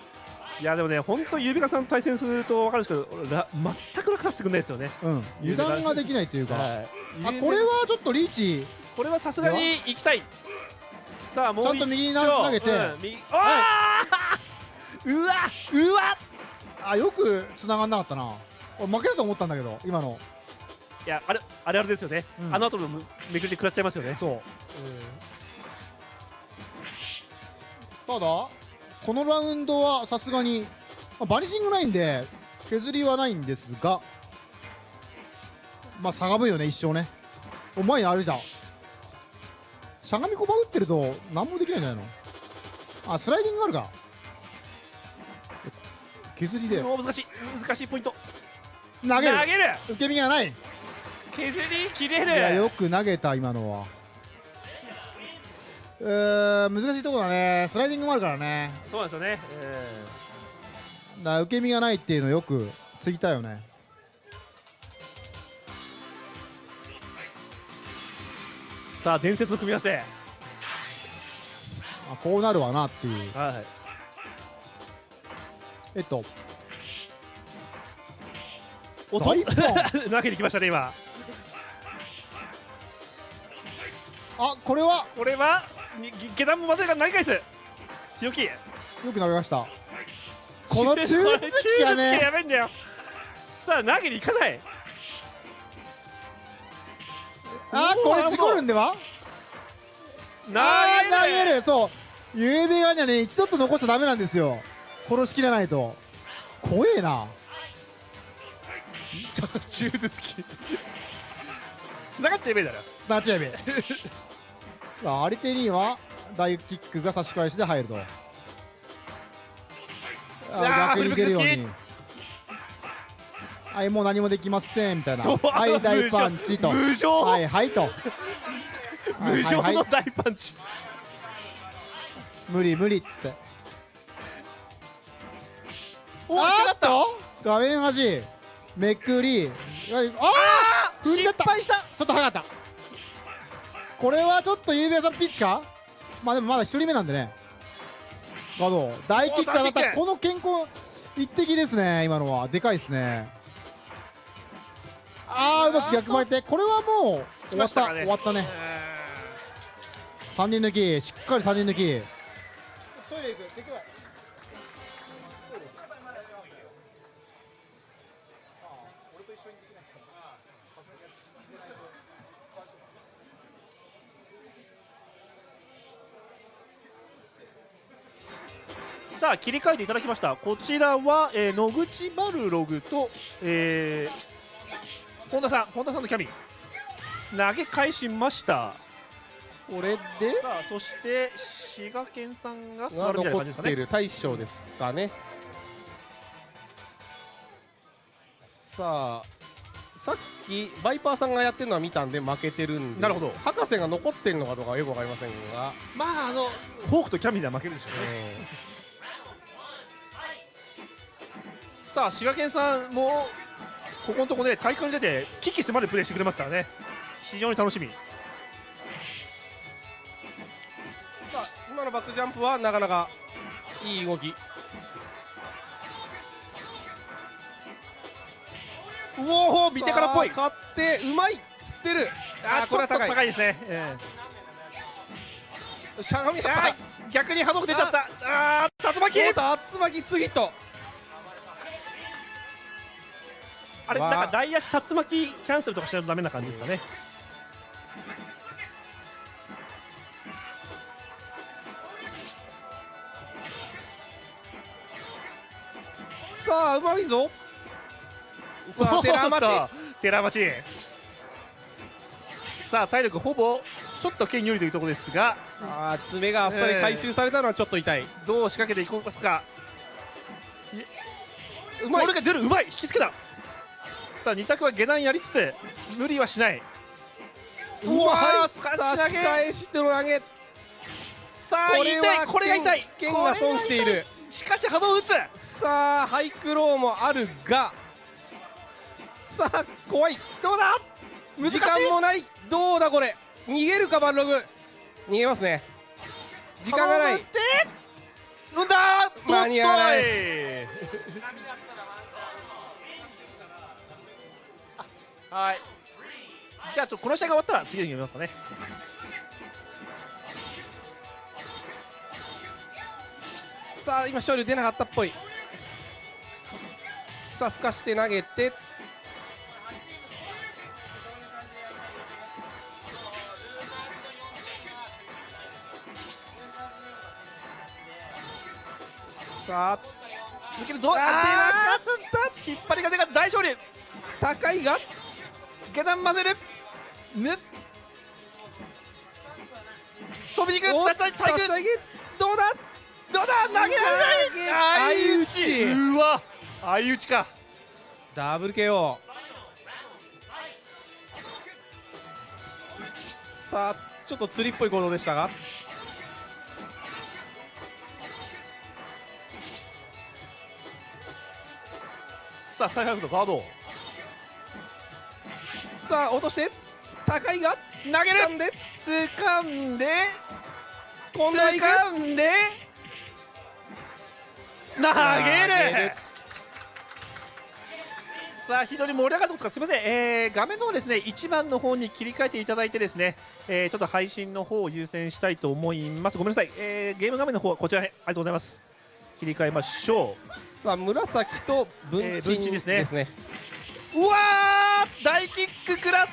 いやでもね本当ゆうべかさんと対戦すると分かるんですけどら全く楽させてくれないですよね。うん。油断ができないというか、はい。あこれはちょっとリーチ。これはさすがに行きたい。さあもうちゃんと右に投げて。うん右。あー！うわうわ！あよく繋がんなかったな。俺負けたと思ったんだけど今の。いやあれあれあれですよね、うん。あの後のめくりで食らっちゃいますよね。そう。ただこのラウンドはさすがに、まあバニシングないんで削りはないんですがまあしゃがむよね一生ね。お前に歩いたしゃがみこば打ってると何もできないんじゃないの？あスライディングあるか。削りで難しい難しいポイント。投げる。投げる。受け身がない。削り切れいやるよく投げた今のはえー、難しいところだねスライディングもあるからね。そうなんですよね、えだから受け身がないっていうのよくついたよね。ーさあ伝説の組み合わせ。あこうなるわなっていう。はいえっと。おと。大根 投げに来ましたね今。あこれは？これは？に下段もまでが投げ返す強気。よく投げました。この中絶これ機が中絶機やねばいんだよ。さあ投げに行かない。あこれ事故るんでは？投げる。そう。指側にはね一度と残しちゃダメなんですよ。殺しきらないと。怖えな。ちょっと中絶き繋がっちゃえばいいだろ。スナッチエビさあアリテリーは大キックが差し返しで入ると。あ逆に出るように。はいもう何もできませんみたいな。はい大パンチと。はいはいと。無情の大パンチ。無理無理っつって。おあーっと画面端。めくり。ああ失敗した。ちょっと早かったこれはちょっとゆうべさんピッチか？まあでもまだ一人目なんでね。ガード大キック当たった。この健康一滴ですね今のは。でかいですね。あーうまく逆巻いてこれはもう終わった、終わったね。3人抜き。しっかり3人抜き。トイレ行く。行くさあ切り替えていただきました。こちらは、えー野口バルログと、えー、本田さん本田さんのキャビン。投げ返しました。これで？さあそして滋賀県さんが座がるみたいな残感じですかね。っている大将ですかね。さあさっきバイパーさんがやってるのは見たんで負けてるんでなるほど。博士が残ってるのかどうかはよくわかりませんが。まああのフォークとキャビンでは負けるでしょうね、さあ滋賀県さんもここのとこね大会に出て危機迫るプレーしてくれますからね。非常に楽しみ。さあ今のバックジャンプはなかなかいい動き。うおー見てからっぽい。勝ってうまいつってる。あーちょっとこれは高い。高いですね、えしゃがみ逆にハドク出ちゃった。あー竜巻。竜巻次とあれなんか大足竜巻キャンセルとかしないとダメな感じですかね。さあうまいぞ。さあ寺町。寺町。さあ体力ほぼちょっと剣有利というところですが。あー爪があっさり回収されたのはちょっと痛い、どう仕掛けていこうか。かうまい。それが出るうまい。引きつけたさあ二択は下段やりつつ無理はしない。うわーさあ仕返しての投げ。さあこれは痛いこれが痛い。剣剣が損している。しかし波動打つ。さあハイクローもあるが。さあ怖い。どうだ？難時間もない。どうだこれ？逃げるかバンログ。逃げますね。時間がない。間に合わないはい。じゃあちょこの試合が終わったら次のゲーム見ますかね。さあ今勝利出なかったっぽい。さあすかして投げて。さあ。続けるぞ。あ出なかった。引っ張りが出が大勝利。高いが下段混ぜる。ぬ。飛びに行くお出したい体育どうだ？どうだ？投げられない相打ち。うわ相打ちか。ダブル KO さあちょっと釣りっぽい行動でしたが。さあ最悪のガードさあ落として。高いが。投げる。掴んで。掴んで。今度掴んで。投げる。さあ非常に盛り上がったことかすみません、えー画面の方ですね1番の方に切り替えていただいてですね、えーちょっと配信の方を優先したいと思います。ごめんなさい、えーゲーム画面の方はこちら。へありがとうございます。切り替えましょさあ紫と文えー鎮ですね。ですね。ううわー大キック食らって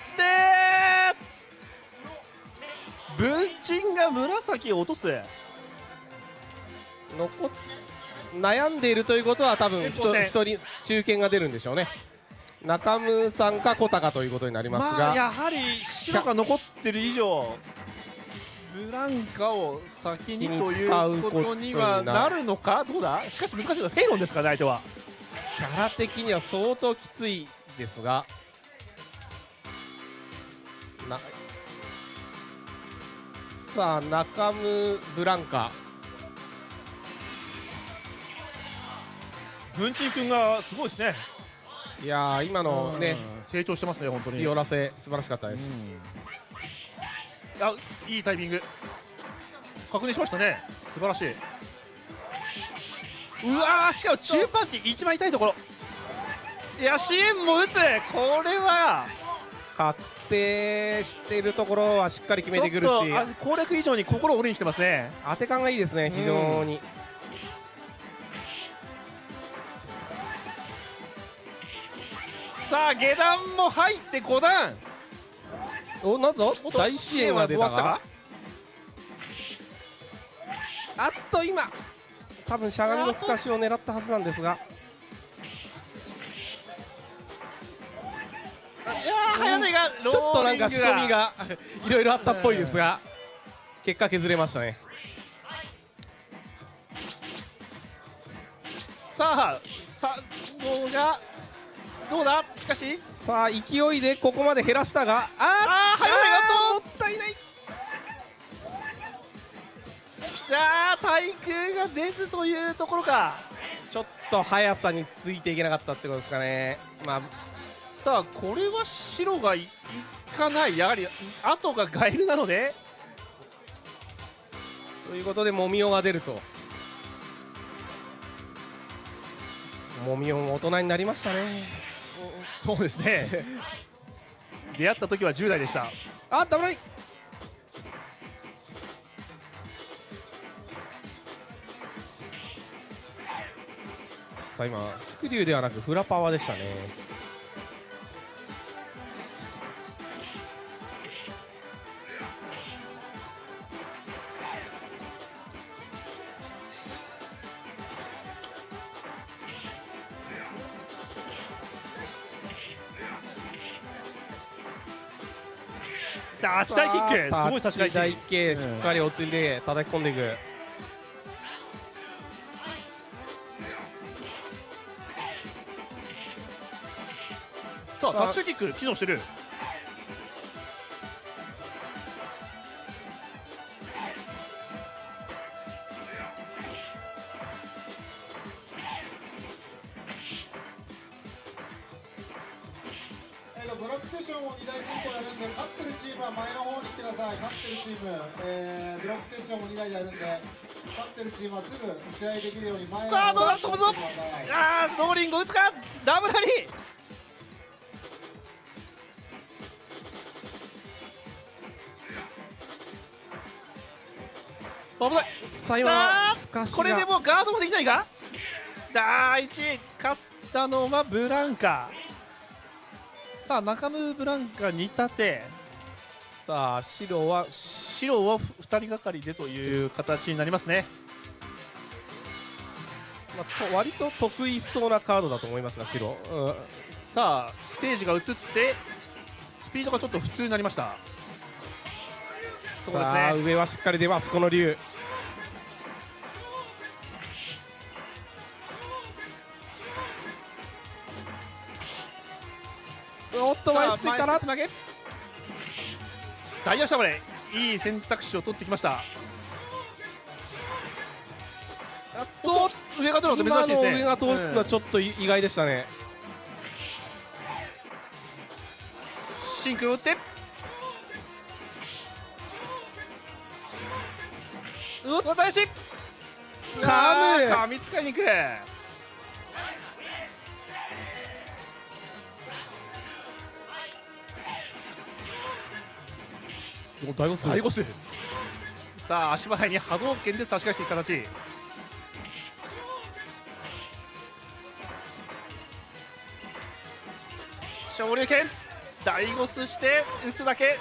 文鎮が紫を落とす。残っ悩んでいるということは多分前方戦一人中堅が出るんでしょうね。中村さんか小高ということになりますが、まあやはり白が残ってる以上ブランカを先にということにはなるのか？どうだ？しかし難しいのはヘイロンですからね相手は。キャラ的には相当きついですがな。さあ中村ブランカ。文鎮君がすごいですね。いやー今のねうん。成長してますね本当に。ピオラセ素晴らしかったです、あいいタイミング。確認しましたね。素晴らしい。うわーしかも中パンチ一番痛いところ。いや支援も打つ。これは確定しているところはしっかり決めてくるし。ちょっとあ攻略以上に心を折りに来てますね。当て感がいいですね非常に、さあ下段も入って5段。おなんぞ？大支援が出た？支援はが？あっと今。多分しゃがみの透かしを狙ったはずなんですが早寝がちょっとなんか仕込みがいろいろあったっぽいですが結果削れましたね。さあさどうがどうだ？しかし？さあ勢いでここまで減らしたがああー早寝がもったいない。じゃあ対空が出ずというところか。ちょっと速さについていけなかったってことですかね。まあさあこれは白がいいかない。やはり後がガエルなので。ということでもみおが出ると。もみおも大人になりましたね。そうですね。出会った時は10代でした。あダブラリさあ今スクリューではなくフラパワーでしたねあー大キック。すごい立ち返し大系しっかりお釣りで叩き込んでいく、さあタッチキック機能してるかしが。これでもうガードもできないか？第1位勝ったのはブランカ。さあ中村ブランカ2立て。さあ白は白は2人がかりでという形になりますね。まあ、と割と得意そうなカードだと思いますが白、うん。さあステージが移ってススピードがちょっと普通になりました。そうですさあね上はしっかり出ますこの竜おっと前ステップ投げ。ダイヤシャバレいい選択肢を取ってきました。あと上が取るの珍しいですね。今の上が通るのはちょっと意外でしたね、シンクを打って。うわ大志カム噛みつかいに行くお大悟数大悟数さあ足払いに波動拳で差し返していく形。昇竜拳。大ゴスして打つだけ。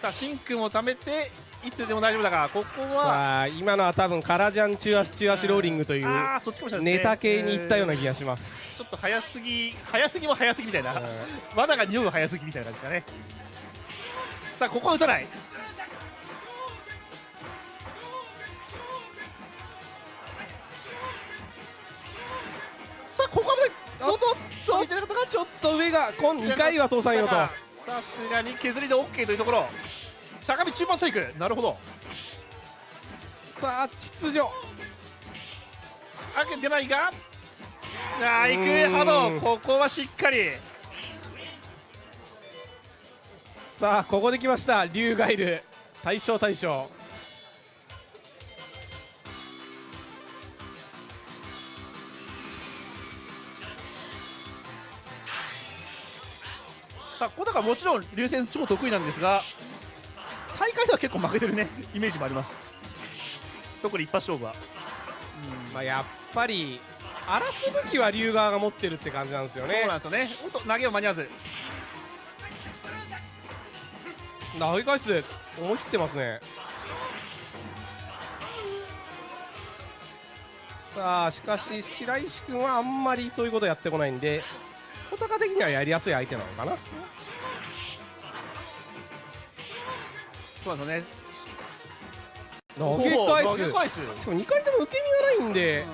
さあ真空をためていつでも大丈夫だがここは。さあ今のは多分カラジャン中足中足ローリングというネタ系にいったような気がします。ちょっと早すぎ早すぎも早すぎみたいな。罠が匂う早すぎみたいな感じですかね。さあここは打たない。さあここはおっと飛び出なかったかちょっと上が今2回は通さんよと。さすがに削りで OK というところしゃがみ中盤テイク。なるほど。さあ秩序。開けてないが。あ行ん。くハド。ここはしっかり。さあここで来ました。竜ガイル。大将大将。さあ小高もちろん流戦超得意なんですが大会では結構負けてるねイメージもあります。特に一発勝負は。まあやっぱり荒らす武器は竜側が持ってるって感じなんですよね。そうなんですよね。おっと投げを間に合わず。投げ返す思い切ってますね。さあしかし白石君はあんまりそういうことやってこないんで小高的にはやりやすい相手なのかなそうですよね。投げ返す。投げ返す。しかも2回とも受け身がないんで、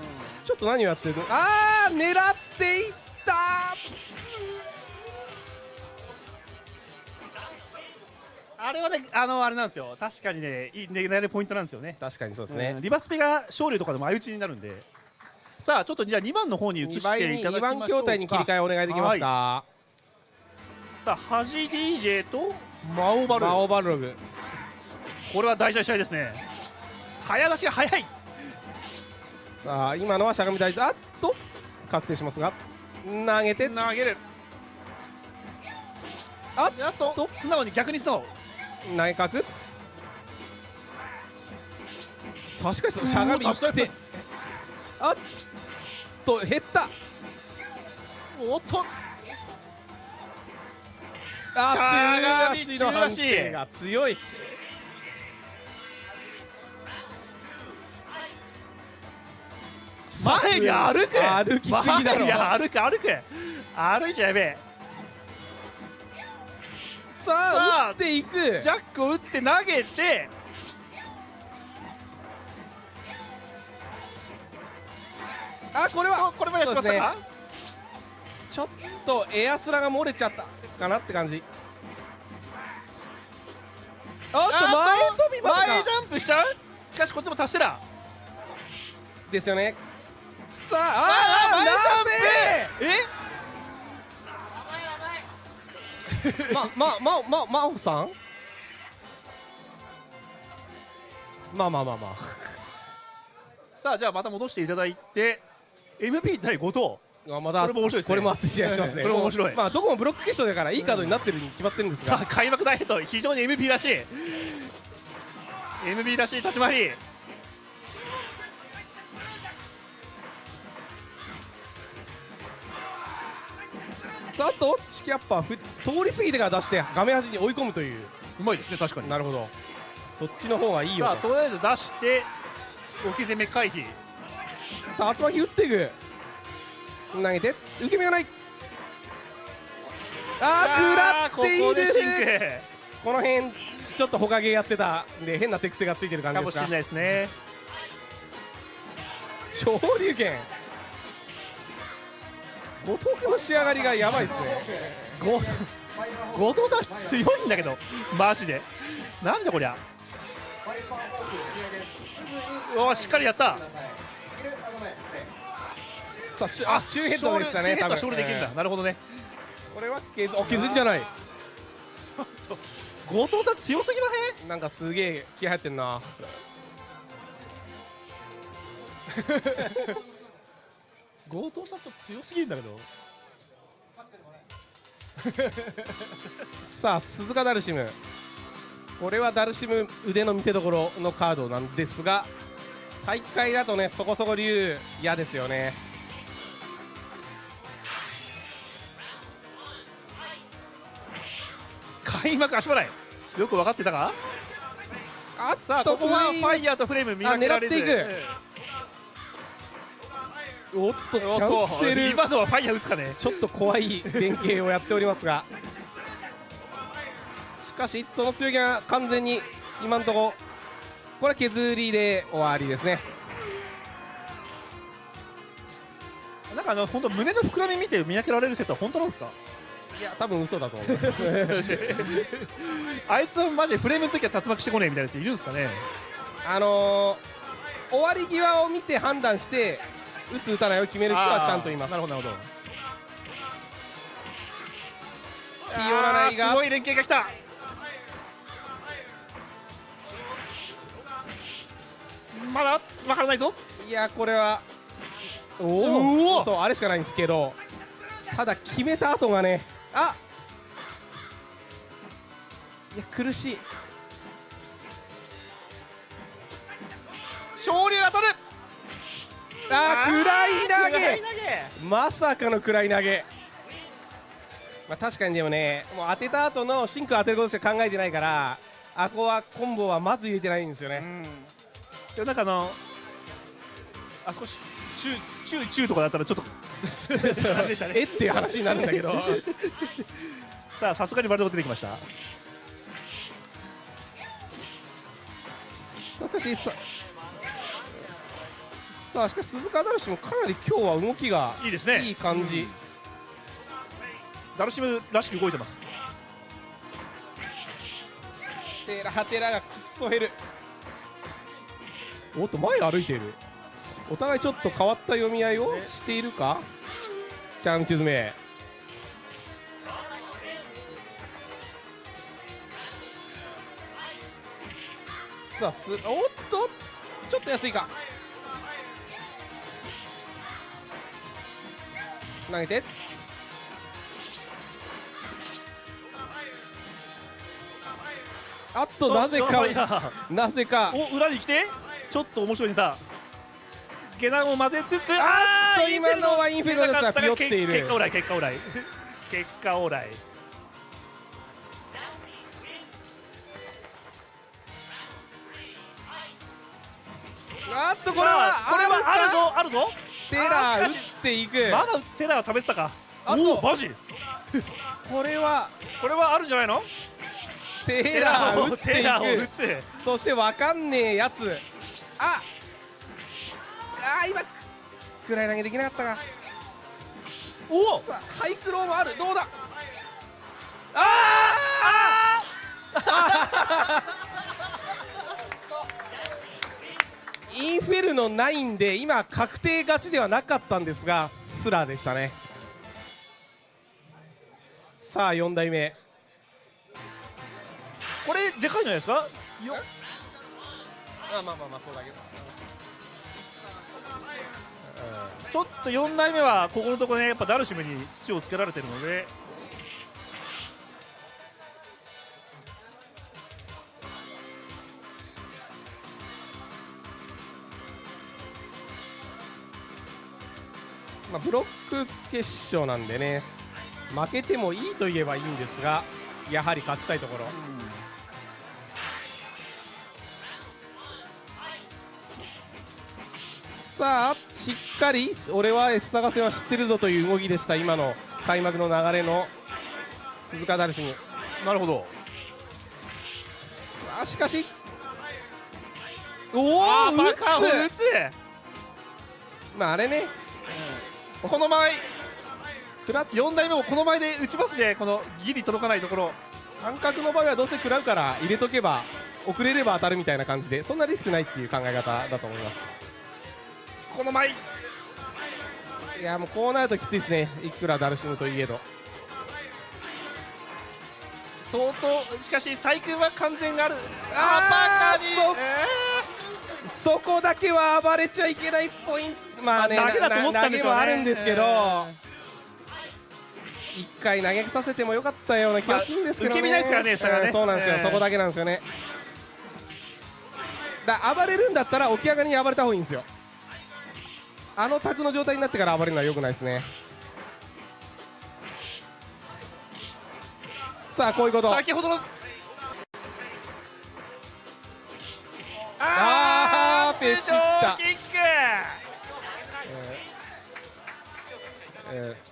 ちょっと何をやってるの？あー狙っていった！あれはねあのあれなんですよ。確かにねいい狙えるポイントなんですよね。確かにそうですね、ん。リバスペが勝利とかでも相打ちになるんで。さあちょっとじゃあ2番の方に移2してい2ただきましょうか。番筐体に切り替えお願いできますか、はい。さあ端 DJ とマオバル。マオバルログ。これは大事な試合ですね。早出しが早い。さあ今のはしゃがみ大豆。あっと確定しますが。投げて。投げる。あっと。素直に逆に素直。投げ角。さあしかししゃがみうわ足って。あっと減った。おっとあ中足の判定が強い。前に歩く歩きすぎだろ。前に歩く歩く歩いちゃやべえ。さあ打っていく。ジャックを打って投げて。あこれは。これもやっちまったか、ちょっとエアスラが漏れちゃったかなって感じ。おっと前飛びま前ジャンプしちゃう？しかしこっちも達してだですよね。さああーあーな前ぜまままままおさん？まあまあまあまあ。さあじゃあまた戻していただいて MP 対後藤。あまだこれも面白いですね。これも熱い試合やってますね。これも面白い。まあどこもブロック決勝だからいいカードになってるに決まってるんですが。さあ開幕ダイエット非常に MP らしい。MP らしい立ち回り。さああとチキアッパーふ通り過ぎてから出して画面端に追い込むという。うまいですね確かに。なるほど。そっちの方がいいよさあとりあえず出して置き攻め回避。竜巻打っていく投げて受け身がない。あー食らっていここでシンクるこの辺ちょっとほかげやってたんで変な手癖がついてる感じですかかもしれないですね。昇竜拳。後藤君の仕上がりがやばいですね。後藤さん強いんだけどマジで。なんじゃこりゃ。おーしっかりやったさあしあ中ヘッドでしたね多分。ショールできるんだ、えなるほどね。ーこれは削あ削りじゃない。後藤さん強すぎません？なんかすげえ気合入ってんな。後藤さんと強すぎるんだけど。さあ鈴鹿ダルシム。これはダルシム腕の見せ所のカードなんですが大会だとねそこそこ竜嫌ですよね開幕足払い。よく分かってたか？あさあここはファイヤーとフレーム見分けられず。あ狙っていく。おっとキャンとセル。今のはファイヤー打つかね。ちょっと怖い連携をやっておりますが。しかしその強気が完全に今のところこれは削りで終わりですね。なんかあの本当胸の膨らみ見て見分けられる説は本当なんですか？いや多分嘘だと思います。あいつはマジでフレームの時は竜巻してこねえみたいなやついるんですかね？あのー、終わり際を見て判断して打つ打たないを決める人はちゃんといます。なるほどなるほど。ピオラナイが。すごい連携が来た。まだわからないぞ。いやこれはおおそうあれしかないんですけどただ決めた後がねあ。いや苦しい。勝利が取る。あー暗い投げ。まさかの暗い投げ。まあ確かにでもねもう当てた後のシンク当てることしか考えてないからあこはコンボはまず入れてないんですよね、でもなんかあのあ少し中中中とかだったらちょっと。あれでしたねえっていう話になるんだけど。さあさすがにバルド出てきました。さあしかしささあしかし鈴鹿ダルシもかなり今日は動きがいいですね。いい感じ、ダルシムらしく動いてます。テラテラがくっそ減る。おっと前歩いているお互いちょっと変わった読み合いをしているか？チャーム沈め。さあすおっとちょっと安いか。投げて。あっとなぜかなぜか。お裏に来て？ちょっと面白いネタ下段を混ぜつつあっとー今のはインフェルノのやつがピヨっている。結果オーライ結果オーライ。結果オーライ。あっとこれはこれはあるぞあるぞ。テラー打っていく。まだテラーは食べてたか。おおマジ？これはこれはあるんじゃないの？テラー打ってテラーをいく打つ。そしてわかんねえやつ。ああー今く暗い投げできなかったか。おおハイクローもある。どうだ？あー！インフェルノ9で今確定勝ちではなかったんですがスラーでしたね。さあ4代目。これでかいんじゃないですか？よあまあまあまあそうだけどちょっと4代目はここのところねやっぱダルシムに土をつけられてるので。まあ、ブロック決勝なんでね負けてもいいと言えばいいんですがやはり勝ちたいところ、さあしっかり俺は S 探せは知ってるぞという動きでした。今の開幕の流れの鈴鹿ダルシム。なるほど。さあしかし。おおあーバカを打つ。まああれね。この前食ら4代目もこの前で打ちますね。このギリ届かないところ。感覚の場合はどうせ食らうから入れとけば遅れれば当たるみたいな感じでそんなリスクないっていう考え方だと思いますこの前。いやもうこうなるときついですね。いくらダルシムといえど。相当しかし対空は完全がある。あーバカに。そえそこだけは暴れちゃいけないポイント。まあねまあ投げだと思ったんでしょうね。な投げもあるんですけど、え一回投げさせてもよかったような気がするんですけどね、まあ受け身ですからねね。うんそうなんですよ、えーそこだけなんですよね。だ暴れるんだったら起き上がりに暴れた方がいいんですよあの卓の状態になってから暴れるのはよくないですね。さあこういうこと。先ほどの。あーペチった。キック。えー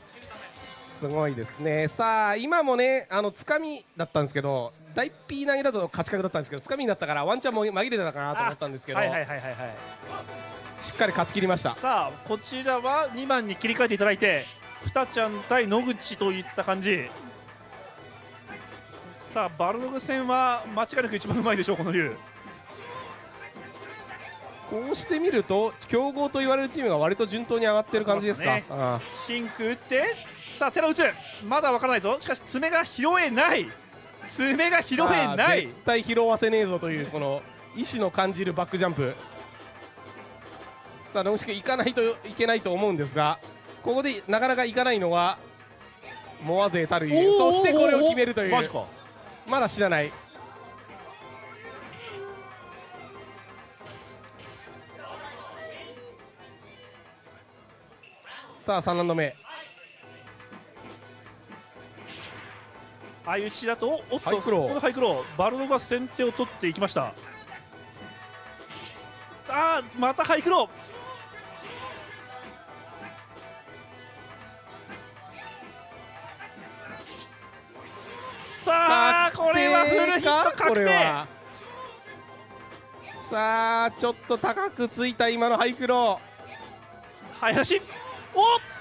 すごいですね。さあ今もねあのつかみだったんですけど大 P 投げだと勝ち確だったんですけどつかみになったからワンチャンも紛れてたかなと思ったんですけど、はいはいはいはいはいしっかり勝ち切りました。さあこちらは2番に切り替えていただいてふたちゃん対野口といった感じ。さあバルドグ戦は間違いなく一番うまいでしょうこの竜。こうしてみると強豪と言われるチームが割と順当に上がってる感じですか。ね。あシンク打ってさあ寺打つまだわからないぞ。しかし爪が拾えない。爪が拾えあない。絶対拾わせねえぞというこの意志の感じるバックジャンプさあ野口君行かないといけないと思うんですがここでなかなか行かないのはモア勢たるゆえそしてこれを決めるという。まだ知らない。さあ3ラウンド目。相打ちだとおっとハイクロー。このハイクロー。バルドが先手を取っていきました。あーまたハイクローさあこれはフルヒットこ確定。れはさあちょっと高くついた今のハイクロ林。おっ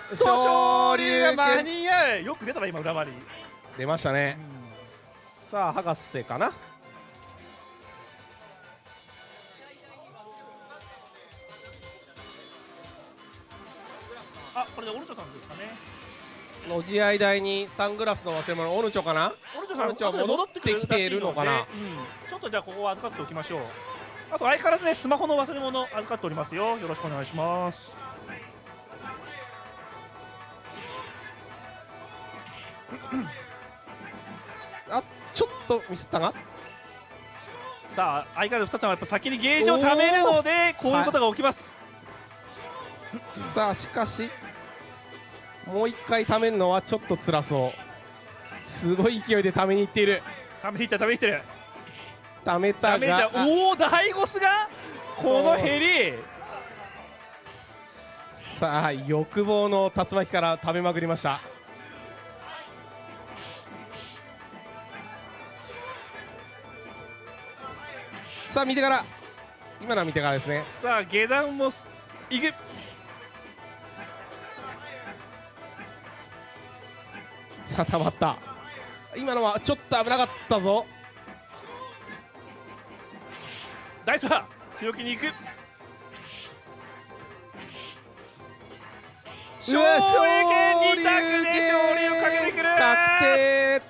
と昇昇竜間に合う。よく出たな今裏回り出ましたね、さあ博士かな。あこれでオルチョさんですかねの試合台にサングラスの忘れ物オルチョかな？オルチョさん戻ってきているのかな？うん。ちょっとじゃあここは預かっておきましょう。あと相変わらずねスマホの忘れ物預かっておりますよ。よろしくお願いします。あちょっとミスったがさあ相変わらず2つはやっぱ先にゲージを貯めるのでこういうことが起きます、さあしかしもう一回ためるのはちょっと辛そう。すごい勢いでためにいっている。ためにいったためにいってる。ためたがおおダイゴスがこのヘリ。さあ欲望の竜巻から食べまくりました。さあ見てから。今のは見てからですね。さあ下段もすいくさあたまった。今のはちょっと危なかったぞ。ダイスは強気にいく。勝利権2択で勝利をかけてくる。確定。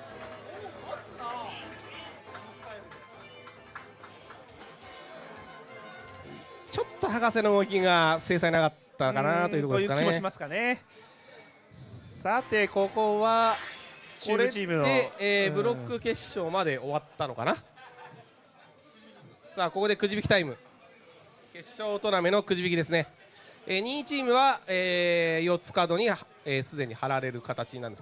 ちょっと博士の動きが精細なかったかなというところですかね。という気もしますかね。さてここは中これ部チームので、えーうん。ブロック決勝まで終わったのかな。さあここでくじ引きタイム。決勝トーナメのくじ引きですね、えー、2位チームは、え4つカードにすで、えー既に貼られる形なんです